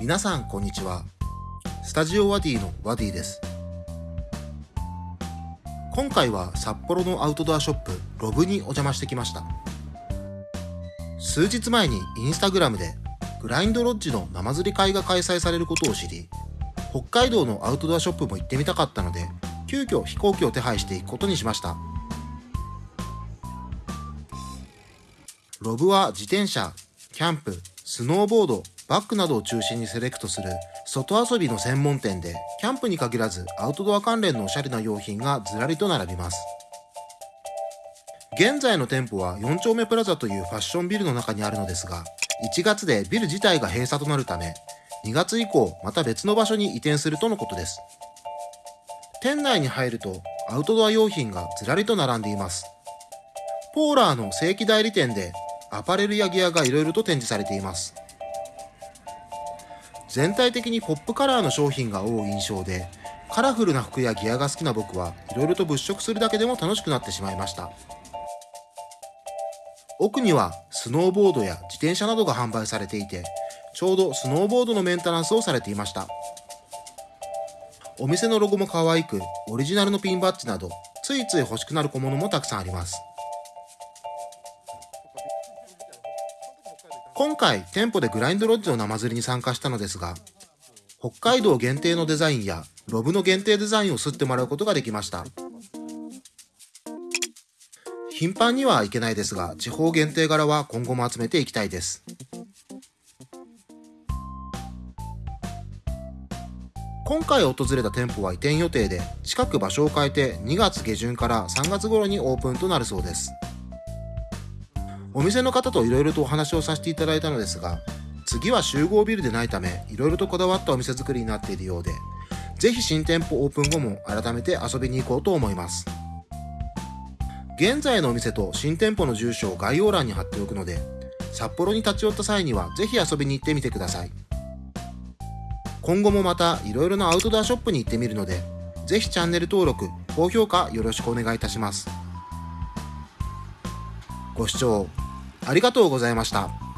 皆さんこんにちは。スタジオワディのワディです。今回は札幌のアウトドアショップロブにお邪魔してきました。数日前にインスタグラムでグラインドロッジの生釣り会が開催されることを知り北海道のアウトドアショップも行ってみたかったので急遽飛行機を手配していくことにしました。ロブは自転車、キャンプ、スノーボード、バッグなどを中心にセレクトする外遊びの専門店で、キャンプに限らずアウトドア関連のおしゃれな用品がずらりと並びます。現在の店舗は4丁目プラザというファッションビルの中にあるのですが、1月でビル自体が閉鎖となるため、2月以降また別の場所に移転するとのことです。店内に入るとアウトドア用品がずらりと並んでいます。ポーラーの正規代理店でアパレルやギアがいろいろと展示されています。全体的にポップカラーの商品が多い印象で、カラフルな服やギアが好きな僕はいろいろと物色するだけでも楽しくなってしまいました。奥にはスノーボードや自転車などが販売されていて、ちょうどスノーボードのメンテナンスをされていました。お店のロゴも可愛く、オリジナルのピンバッジなど、ついつい欲しくなる小物もたくさんあります。今回店舗でグラインドロッジの生釣りに参加したのですが、北海道限定のデザインやロブの限定デザインを吸ってもらうことができました。頻繁にはいけないですが、地方限定柄は今後も集めていきたいです。今回訪れた店舗は移転予定で、近く場所を変えて2月下旬から3月頃にオープンとなるそうです。お店の方といろいろとお話をさせていただいたのですが、次は集合ビルでないため、いろいろとこだわったお店作りになっているようで、ぜひ新店舗オープン後も改めて遊びに行こうと思います。現在のお店と新店舗の住所を概要欄に貼っておくので、札幌に立ち寄った際にはぜひ遊びに行ってみてください。今後もまたいろいろなアウトドアショップに行ってみるので、ぜひチャンネル登録、高評価よろしくお願いいたします。ご視聴ありがとうございました。